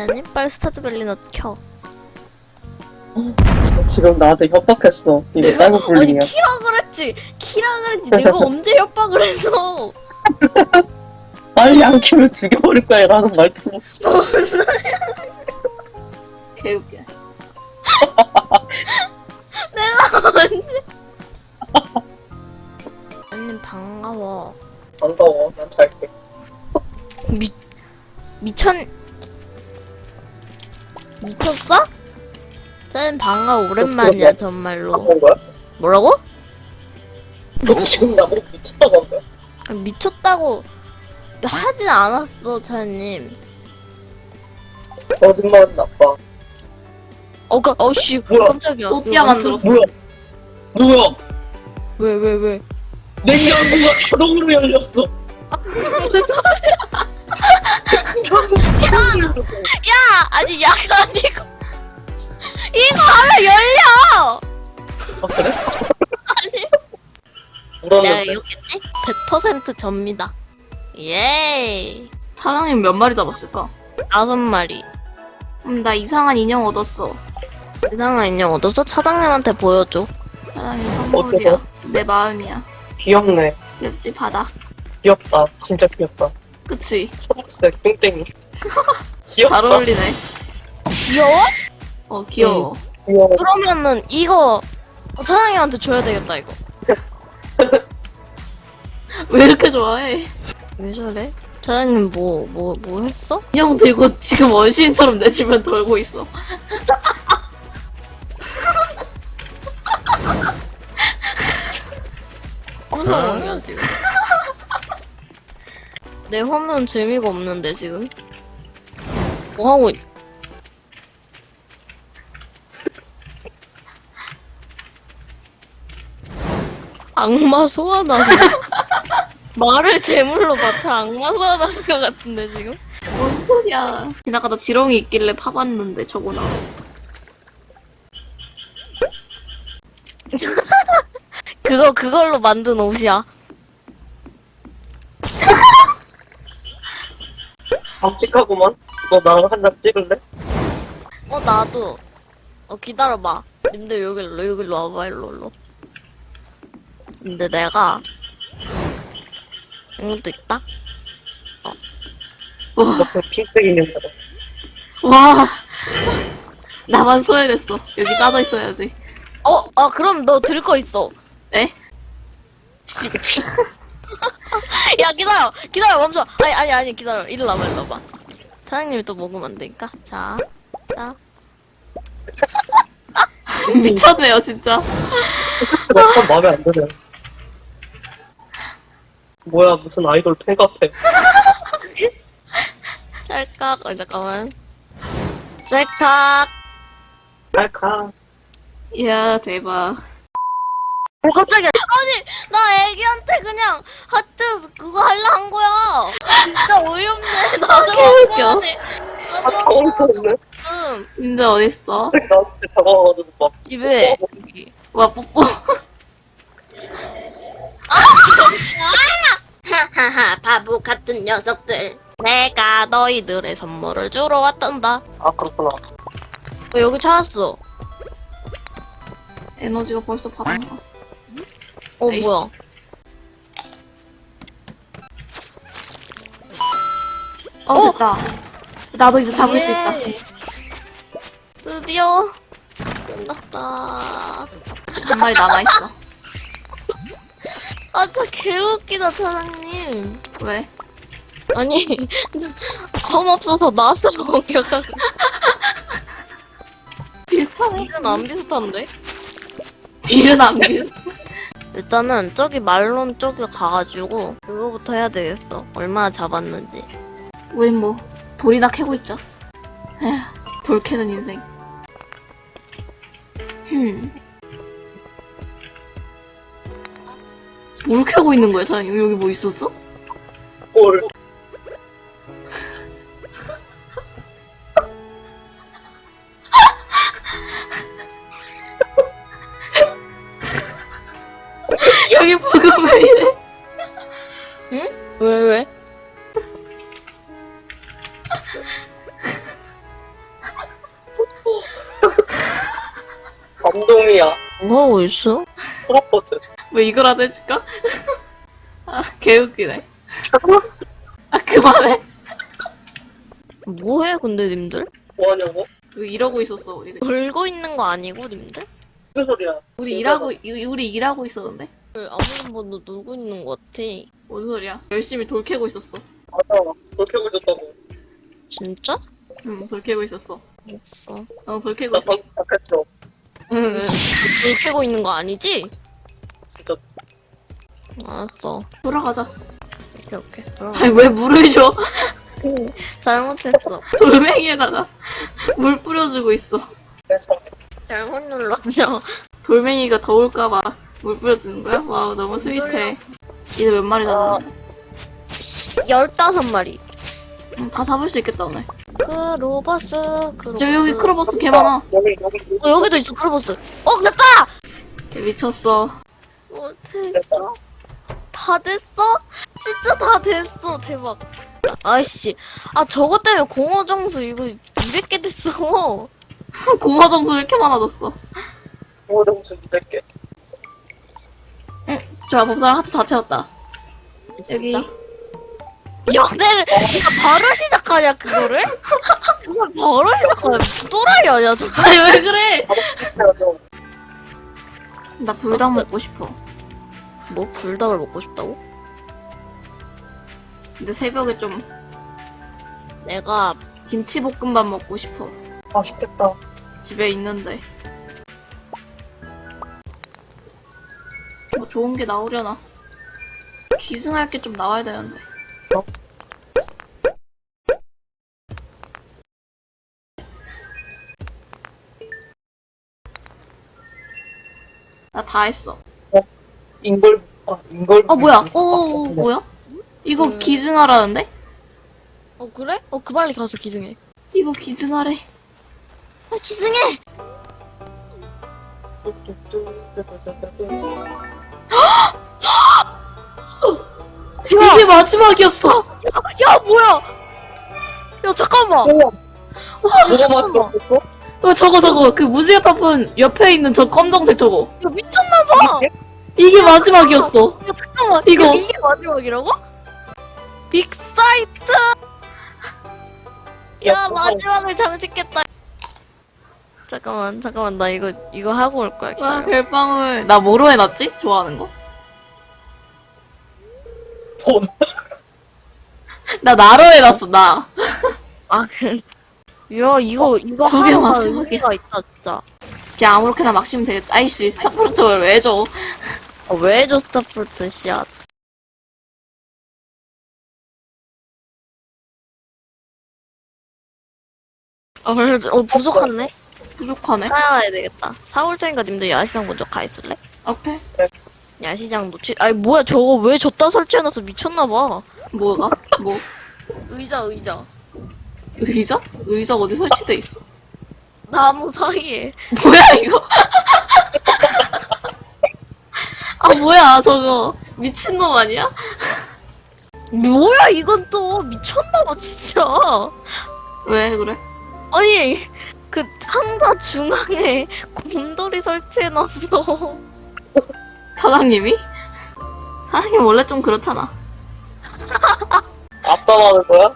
사장님 빨리 스타트밸리너 켜. 지- 지금 나한테 협박했어. 이거 아니 사이버 불링이야. 키라 그랬지. 키라 그랬지. 내가 언제 협박을 했어? 빨리 안 키면 죽여버릴 거야 라는 말투로. 무슨 소리야? 개웃겨. 내가 언제? 사장님 반가워. 반가워. 난 잘게. 미 미쳤 미쳤어? 짠 반가워 오랜만이야 정말로 바본 거야? 뭐라고? 너 지금 나보고 미쳤다고 한 거야? 미쳤다고 하진 않았어 차님 거짓말은 나빠. 어, 그, 어씨 뭐야? 깜짝이야 또띠아 만들었어. 뭐야? 뭐야? 왜왜 왜? 냉장고가 자동으로 열렸어. 냉장고가 자동으로 열렸어. 야 아니 약간 이거 이거 하면 열려 아 그래? 아니 내가. 이겼겠지? 100% 접니다 예이 사장님 몇 마리 잡았을까? 다섯 마리 음, 나 이상한 인형 얻었어. 이상한 인형 얻었어? 차장님한테 보여줘 사장님 선물이야. 어때서? 내 마음이야. 귀엽네. 옆집 받아. 귀엽다. 진짜 귀엽다. 그치? 초록색 땡땡이. 귀엽다. 잘 어울리네. 귀여워? 어, 귀여워. 귀여워. 그러면은 이거 차장님한테 줘야 되겠다 이거 왜 이렇게 좋아해? 왜 저래? 차장님 뭐 뭐 뭐 했어? 인형 들고 지금 원시인처럼 내 주변 돌고 있어. 무슨 상황이야 지금? 내 화면 재미가 없는데 지금? 뭐 하고 있... 악마 소환하는 말을 제물로 바쳐 악마 소환하는 것 같은데 지금? 뭔 소리야. 지나가다 지렁이 있길래 파봤는데 저거 나. 그거 그걸로 만든 옷이야 박직하구만. 너 나랑 한장 찍을래? 어 나도 어 기다려봐 근데 여기로 여기로 와봐 일로 일로 근데 내가 이것도 있다? 와, 너그 핑크 인형이다. 와. 나만 소외됐어. 여기 빠져 있어야지. 어? 아 그럼 너 들 거 있어 에? 야 기다려 기다려 멈춰 아니 아니 아니 기다려 일로 와봐 일로 와봐 사장님이 또 먹으면 안 되니까 자 자. 미쳤네요, 진짜. 약간 마음에 안 드네. 뭐야 무슨 아이돌 팬 같아. 짤깍 어 잠깐만 짤깍 알카. 이야, 대박. 어 깜짝이야 아니 나 애기한테 그냥 하트 그거 할라 한 거야 진짜 어이없네 나도 개웃겨. 한거네 아 거기서 없네. 응 진짜 어딨어? 나한테 다가와가지고 막 집에 여기 와, 뽀뽀. 하하하 바보 같은 녀석들 내가 너희들의 선물을 주러 왔단다 아 그렇구나. 어, 여기 찾았어 에너지가 벌써 바닥나. 어 에이. 뭐야 어, 어! 됐다. 나도 이제 잡을 수 있다. 예. 드디어 끝났다 한 마리 남아있어. 아 진짜 개웃기다 사장님 왜? 아니 검 없어서 나스로 공격하고 비슷하네. 이건 안 비슷한데? 뒤는 안 비슷. 일단은 저기 말론 쪽에 가가지고 그거부터 해야 되겠어 얼마나 잡았는지 우린 뭐, 돌이나 캐고 있죠. 에휴, 돌 캐는 인생. 흠. 뭘 캐고 있는 거야, 사장님? 여기 뭐 있었어? 꼴. 뭐 하고 있어? 프로포즈. 왜 이거라도 해줄까? 아, 개웃기네. 아, 그만해. 뭐해 근데 님들? 뭐 하냐고? 그 이러고 있었어, 우리. 놀고 있는 거 아니고 님들? 무슨 소리야? 우리 진짜 일하고, 이- 우리 일하고 있었는데? 아무리 봐도 놀고 있는 거 같아. 뭔 소리야? 열심히 돌 캐고 있었어. 맞아. 그렇게 하고 있었다고. 진짜? 응, 돌 캐고 있었어. 알았어. 어, 돌 캐고 나 있었어. 방금 답했어. 응, 응. 불 켜고 있는 거 아니지? 진짜. 알았어. 돌아가자. 이렇게 이렇게. 들어가. 아니, 왜 물을 줘? 잘못했어. 돌멩이에다가 물 뿌려주고 있어. 그래서 잘못 눌렀죠. 돌멩이가 더울까봐 물 뿌려주는 거야? wow, 너무 sweet해. 이제 몇 마리 어. 남았네? 열다섯 마리. 응, 다 잡을 수 있겠다, 오늘. 크로커스, 크로커스. 저기, 여기 크로커스 개 많아. 여기 여기 어, 여기도 있어, 크로커스. 어, 됐다! 미쳤어. 어, 됐어. 다 됐어? 진짜 다 됐어. 대박. 아이씨. 아, 저거 때문에 공허 정수 이거 200개 됐어. 공허 정수 왜 이렇게 많아졌어? 뭐를 무슨 200개. 좋아, 법사랑 하트 다 채웠다. 여기. 연애를 네가 바로 시작하냐 그거를? 그걸 바로 시작하냐 또라이 아니야 저거 아니, 왜 그래? 나 불닭 먹고 싶어. 뭐 불닭을 먹고 싶다고? 근데 새벽에 좀 내가 김치볶음밥 먹고 싶어. 맛있겠다. 집에 있는데. 뭐 좋은 게 나오려나? 기승할 게 좀 나와야 되는데. 어? 나다 했어. 인걸 아 인걸. 어, 뭐야? 어, 어, 어, 뭐야? 이거 음. 기증하라는데? 어 그래? 어 그 빨리 가서 기승해 이거 기증하래. 아 기승해! 이게 마지막이었어. 야 뭐야 야 잠깐만 뭐가 잠깐만. 맛있었어? 어, 저거, 저거. 그 무지개 파푼 옆에 있는 저 검정색 저거. 야 미쳤나봐 이게 마지막이었어. 야 잠깐만 이거. 이거 이게 마지막이라고? 빅사이트 야 야, 마지막을 장식했다 잠깐만 잠깐만 나 이거 이거 하고 올 거야 와, 기다려 별빵을. 나 뭐로 해놨지? 좋아하는 거? 돈. 나 나로 해놨어, 나. 아, 그. 야, 이거, 이거 저게 하나가 마지막이야. 의미가 있다, 진짜. 그냥 아무렇게나 막 씌면 되겠다. 아이씨, starfruit를 왜 줘? 아, 왜 줘, starfruit, 씨앗. 아, 그래, 어, 부족하네? 부족하네. 사야 되겠다. 사올 테니까 님들 야시장 먼저 가 있을래? 오케이. 야시장 놓치, 아니, 뭐야, 저거 왜 줬다 설치해놔서 미쳤나봐. 뭐가? 뭐? 의자, 의자. 의자? 의자 어디 설치돼 있어? 나무 사이에. 뭐야, 이거? 아, 뭐야, 저거. 미친놈 아니야? 뭐야, 이건 또. 미쳤나봐, 진짜. 왜 그래? 아니 그 상자 중앙에 곰돌이 설치해놨어. 사장님이? 사장님 원래 좀 그렇잖아. 앞담하는 거야?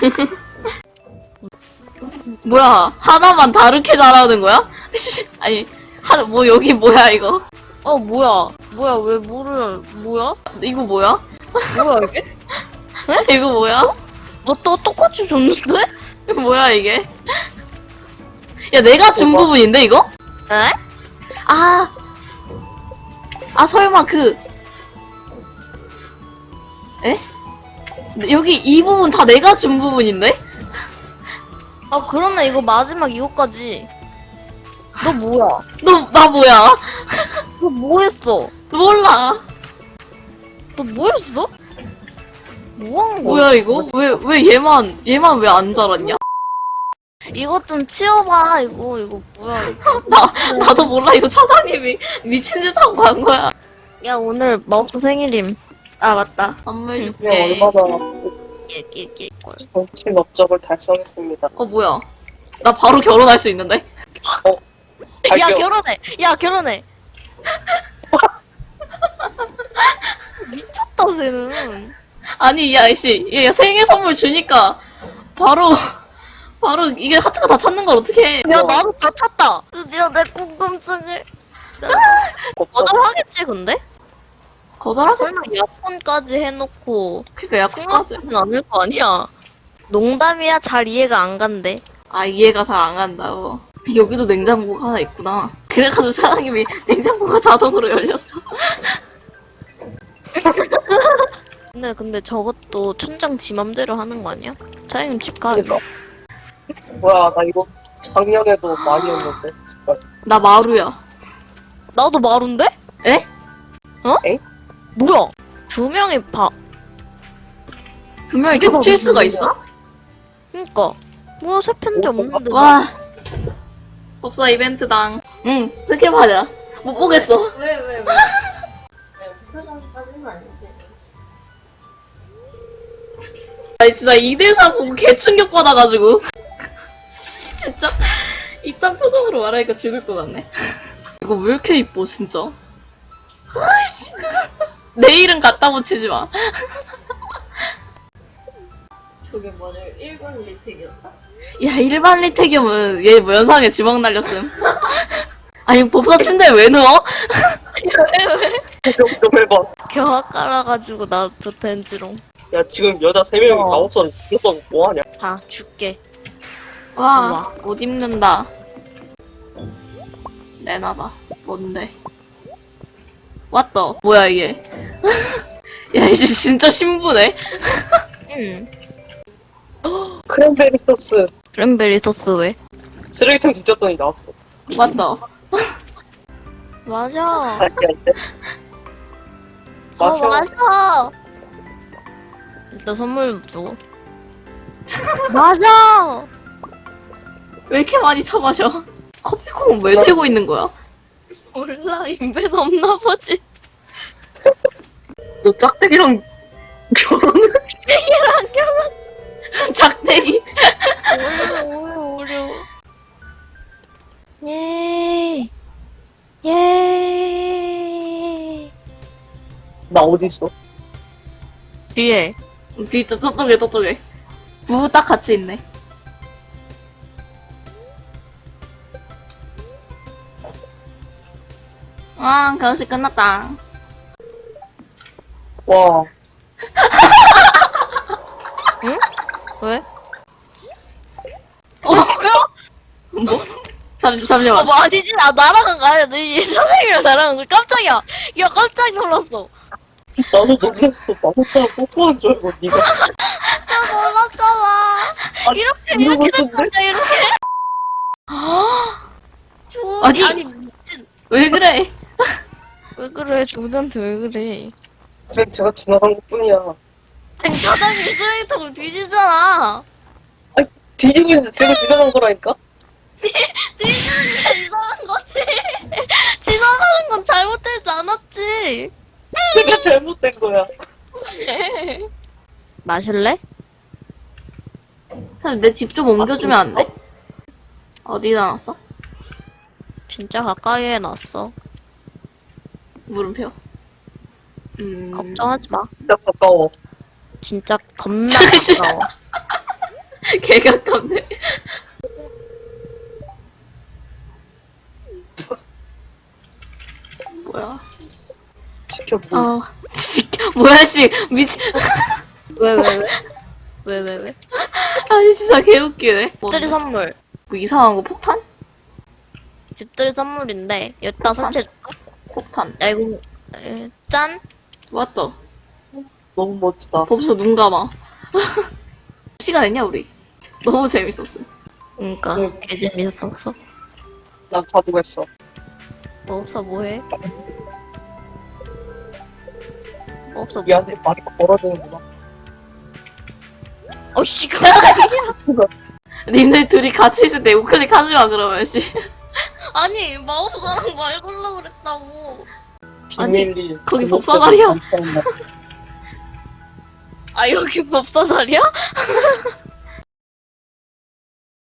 뭐야, 하나만 다르게 잘하는 거야? 아니, 하, 뭐, 여기 뭐야, 이거? 어 뭐야? 뭐야 왜 물을 뭐야? 이거 뭐야? 뭐야 이게? 이거 뭐야? 너 또 똑같이 줬는데? 뭐야, 이게? 야, 내가 준? 부분인데, 이거? 에? 아, 아, 설마 그, 에? 여기 이 부분 다 내가 준 부분인데? 아 그러네 이거 마지막 이거까지. 너 뭐야? 너, 나 뭐야? 너 뭐했어? 몰라. 너 뭐했어? 뭐한 거야? 뭐야, 이거? 왜, 왜 얘만, 얘만 왜 안 자랐냐? 이거 좀 치워봐 이거 이거 뭐야 이거. 나, 나도 몰라. 이거 차장님이 미친 짓 하고 간 거야. 야 오늘 마법사 생일임. 아, 맞다. 선물 응. 그냥 줄게. 얼마나 낄낄낄 걸. 정치 업적을 달성했습니다. 어, 뭐야. 나 바로 결혼할 수 있는데? 야 갈게요. 결혼해. 야 결혼해. 미쳤다 쟤는. 아니 야 씨, 얘 생일 선물 주니까 바로 바로 이게 하트가 다 찾는 걸 어떻게? 야 나도 다 찼다. 드디어 내 궁금증을. 거절하겠지 근데? 거절하고 설마 약혼까지 해놓고 그니까. 생각하진 않을 거 아니야. 농담이야 잘 이해가 안 간대. 아 이해가 잘 안 간다고. 여기도 냉장고가 하나 있구나. 그래가지고 사장님이 냉장고가 자동으로 열렸어. 근데 근데 저것도 춘장 지 맘대로 하는 거 아니야? 차장님 집 가. 뭐야, 나 이거 작년에도 많이 했는데. 진짜. 나 마루야. 나도 마루인데? 에? 어? 에? 뭐야? 두 명이 봐. 두 명이 그게 겹칠 수가? 있어? 그니까. 뭐야 세 편지 어, 없는데. 와. 법사 이벤트당. 응, 그렇게 말이야. 못 보겠어. 왜, 왜, 왜? 아니 진짜 2대4 보고 개 충격 받아가지고 진짜 이딴 표정으로 말하니까 죽을 것 같네 이거 왜 이렇게 이뻐 진짜 아이씨 내 이름 갖다 붙이지 마 저게 뭐냐, 일본 리택이었다? 야, 일반 리택이면 얘뭐 연상에 지방 날렸음. 아니, 법사 침대에 왜 누워? 좀 해봐. 겨와 깔아가지고 나 부텐지롱. 야, 지금 여자 3명이 어. 다 없어. 죽였어, 뭐하냐? 자 줄게. 와. 옷 입는다. 내놔봐. 뭔데? 왔다. 뭐야, 이게. 야, 이제 진짜 신부네? 응. 크랜베리 소스. 크랜베리 소스 왜? 쓰레기통 뒤졌더니 나왔어. 왔다. 맞아. 마셔. 어, 맞아. 일단 선물 줘. 맞아. 왜 이렇게 많이 처마셔? 커피콩은 왜 들고 있는 거야? 몰라 인벤 없나 보지. 너 짝대기랑 결혼? 이랑 결혼 작대기. 어려워 어려워 어려워. 예. 예. 나 어딨어? 뒤에. 뒤, 저, 저쪽에, 저쪽에. 부딱 같이 있네. 아, 결혼식 끝났다. 와, 왜? 어, 뭐? 잠, 어, 잠시만. 뭐 아니지? 나 나랑 가야 돼. 이 선생님이랑 나랑 그 깜짝이야. 야 깜짝 놀랐어. 나도 놀랐어. 마법사랑 뽀뽀한 줄 알고, 니가. 나 놀랐잖아. 아니, 이렇게 이렇게? 됐다 이렇게. 조 아니. 아니 미친. 왜 그래? 왜 그래 조지한테 왜 그래? 그냥 제가 지나간 것 뿐이야. 아니 차장님 쓰레기통을 뒤지잖아. 뒤지고 있는데 제가 지나간 거라니까? 뒤지는 게 이상한 거지. 지나가는 건 잘못되지 않았지. 내가 잘못된 거야. 마실래? 사실 내집 좀 옮겨주면 안 돼? 어디다 놨어? 진짜 가까이에 놨어. 물음표. 음. 걱정하지 마. 진짜 가까워. 진짜 겁나 가까워. 개 가깝네. 뭐야? 지켜보고. 아, 씨, 뭐야, 씨. 미친. 왜왜 왜? 왜 왜 왜? 아니, 진짜 개웃기네. 집들이 선물. 뭐 이상한 거 폭탄? 집들이 선물인데 여기다 설치해줄까? 폭탄. 야 이거 에, 짠. 맞다. 너무 멋지다. 법수 눈 감아. 시간 했냐, 우리? 너무 재밌었어. 그러니까 응. 개 재밌었어. 난 자동했어. 뭐 없어 뭐해? 뭐 없어 얘한테 뭐해? 말이 걸어지는구나. 어씨 깜짝이야. 님들 둘이 같이 있을 때 우클릭 하지 마, 그러면, 씨. 아니 마법사랑 말 걸라 그랬다고. 비밀리. 거기 그 법사 자리야. 목적은 괜찮나? 아 여기 법사 자리야?